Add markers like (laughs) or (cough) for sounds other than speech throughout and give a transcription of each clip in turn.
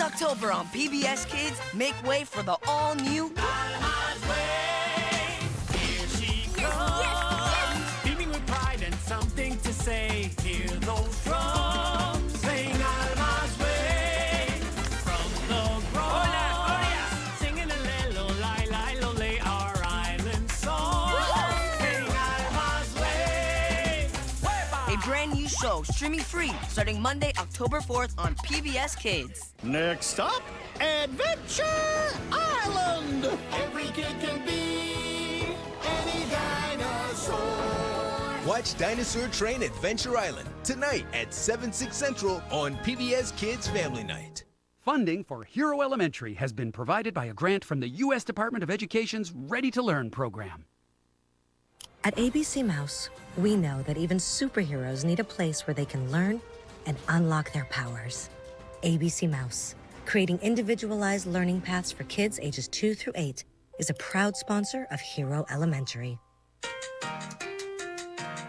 October on PBS Kids, make way for the all-new show streaming free starting Monday, October 4th on PBS Kids. Next up, Adventure Island! Every kid can be any dinosaur. Watch Dinosaur Train Adventure Island tonight at 7, 6 Central on PBS Kids Family Night. Funding for Hero Elementary has been provided by a grant from the U.S. Department of Education's Ready to Learn program. At ABC Mouse, we know that even superheroes need a place where they can learn and unlock their powers. ABC Mouse, creating individualized learning paths for kids ages 2 through 8, is a proud sponsor of Hero Elementary.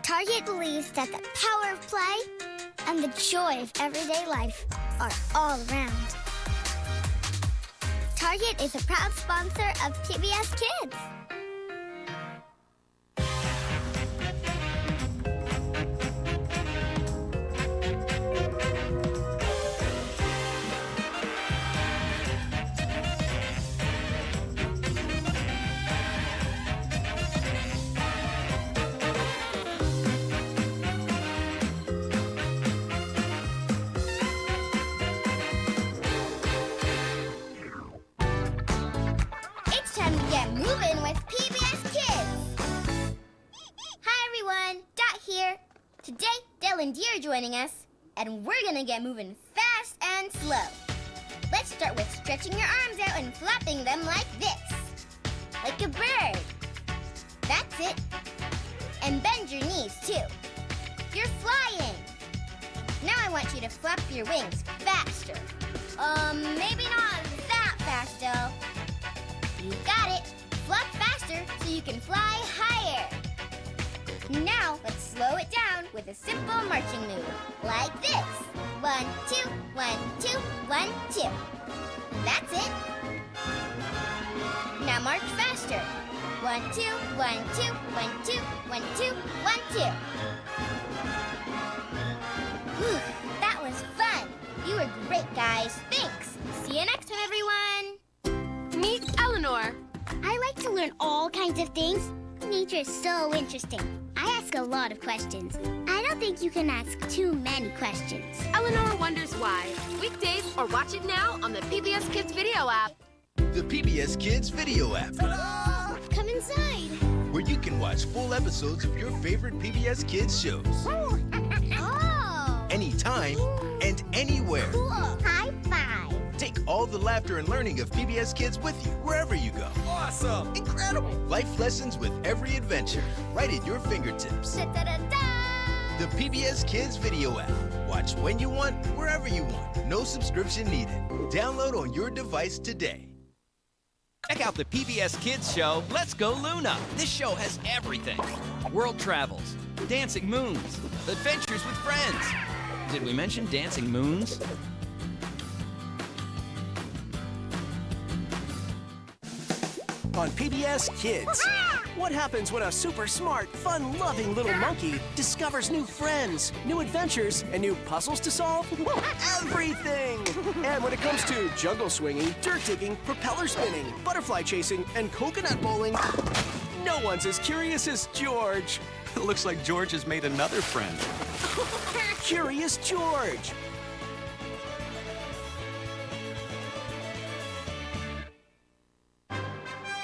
Target believes that the power of play and the joy of everyday life are all around. Target is a proud sponsor of PBS Kids. And Dee are joining us, and we're gonna get moving fast and slow. Let's start with stretching your arms out and flapping them like this, like a bird. That's it. And bend your knees too. You're flying. Now I want you to flap your wings faster. Um, maybe not that fast, though. You got it. Flap faster so you can fly higher. Now, let's slow it down with a simple marching move, like this. One, two, one, two, one, two. That's it. Now march faster. One, two, one, two, one, two, one, two, one, two. Whew, that was fun. You were great, guys. Thanks. See you next time, everyone. Meet Eleanor. I like to learn all kinds of things. Nature is so interesting. I ask a lot of questions. I don't think you can ask too many questions. Eleanor wonders why. Weekdays or watch it now on the PBS Kids video app. The PBS Kids Video app, (gasps) Come inside. where you can watch full episodes of your favorite PBS Kids shows (laughs) Oh. anytime and anywhere. Cool. High five. Take all the laughter and learning of PBS Kids with you wherever you go. Awesome! Incredible! Life lessons with every adventure, right at your fingertips. Da-da-da-da. The PBS Kids Video app. Watch when you want, wherever you want. No subscription needed. Download on your device today. Check out the PBS Kids show, Let's Go Luna. This show has everything world travels, dancing moons, adventures with friends. Did we mention dancing moons? On PBS Kids. What happens when a super smart, fun loving little monkey discovers new friends, new adventures, and new puzzles to solve? Everything! And when it comes to jungle swinging, dirt digging, propeller spinning, butterfly chasing, and coconut bowling, no one's as curious as George. Looks like George has made another friend. Curious George!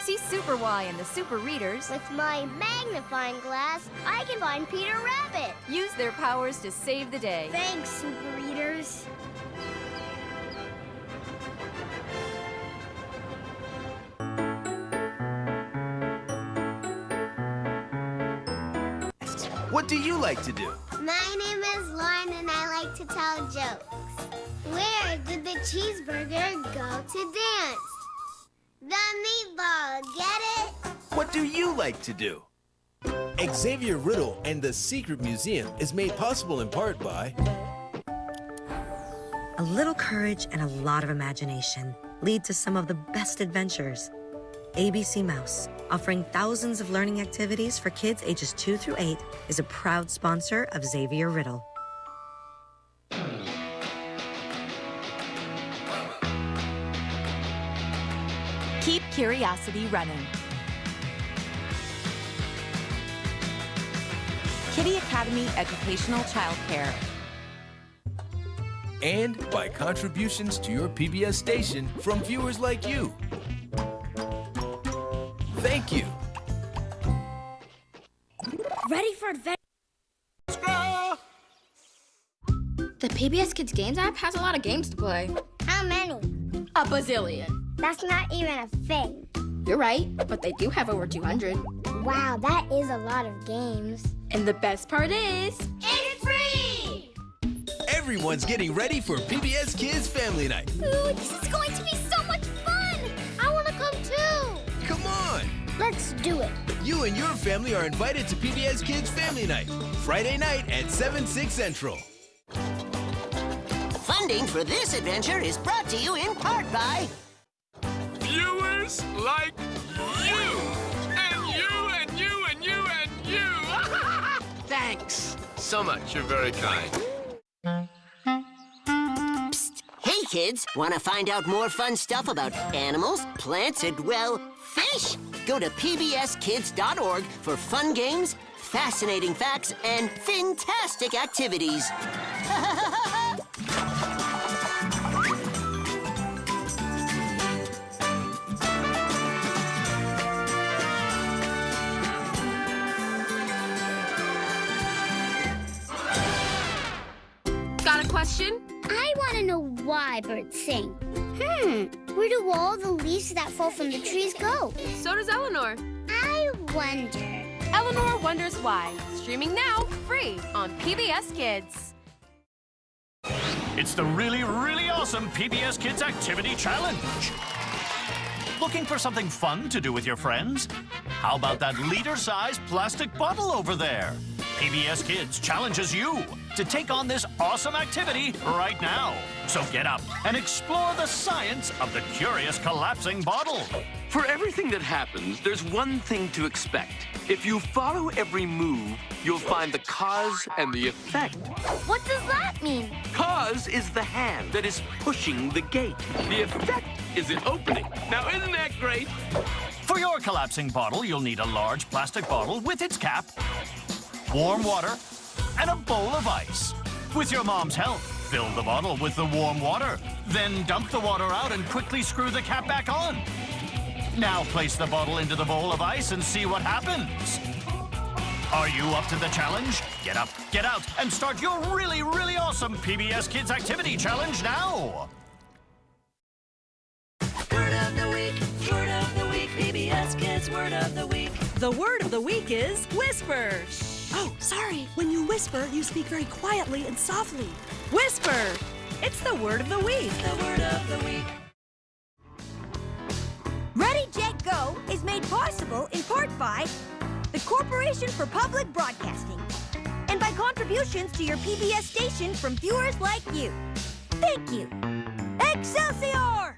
See Super Why and the Super Readers. With my magnifying glass, I can find Peter Rabbit. Use their powers to save the day. Thanks, Super Readers. What do you like to do? My name is Lauren and I like to tell jokes. Where did the cheeseburger go to dance? The meatball, get it? What do you like to do? Xavier Riddle and the Secret Museum is made possible in part by A little courage and a lot of imagination lead to some of the best adventures. ABC Mouse, offering thousands of learning activities for kids ages 2 through 8, is a proud sponsor of Xavier Riddle. Curiosity running. Kiddie Academy Educational Childcare. And by contributions to your PBS station from viewers like you. Thank you. Ready for adventure? The PBS Kids Games app has a lot of games to play. How many? A bazillion. That's not even a thing. You're right, but they do have over 200. Wow, that is a lot of games. And the best part is... It's free! Everyone's getting ready for PBS Kids Family Night. Ooh, this is going to be so much fun! I want to come too! Come on! Let's do it. You and your family are invited to PBS Kids Family Night, Friday night at 7, 6 Central. Funding for this adventure is brought to you in part by Viewers like you! And you and you and you and you! (laughs) Thanks so much. You're very kind. Hey kids, want to find out more fun stuff about animals, plants, and, well, fish? Go to pbskids.org for fun games, fascinating facts, and fantastic activities. Why birds sing. Hmm, where do all the leaves that fall from the trees go? So does Eleanor. I wonder. Eleanor Wonders Why. Streaming now, free on PBS Kids. It's the really, really awesome PBS Kids Activity Challenge. Looking for something fun to do with your friends? How about that liter-sized plastic bottle over there? PBS Kids challenges you to take on this awesome activity right now. So get up and explore the science of the curious collapsing bottle. For everything that happens, there's one thing to expect. If you follow every move, you'll find the cause and the effect. What does that mean? Cause is the hand that is pushing the gate. The effect is it opening. Now, isn't that great? For your collapsing bottle, you'll need a large plastic bottle with its cap, warm water, and a bowl of ice. With your mom's help, fill the bottle with the warm water. Then dump the water out and quickly screw the cap back on. Now place the bottle into the bowl of ice and see what happens. Are you up to the challenge? Get up, get out, and start your really, really awesome PBS Kids Activity Challenge now! Word of the week, word of the week, PBS Kids Word of the Week. The word of the week is whisper. Oh, sorry. When you whisper, you speak very quietly and softly. Whisper. It's the word of the week. The word of the week. Ready, Jet, Go is made possible in part by the Corporation for Public Broadcasting and by contributions to your PBS station from viewers like you. Thank you. Excelsior!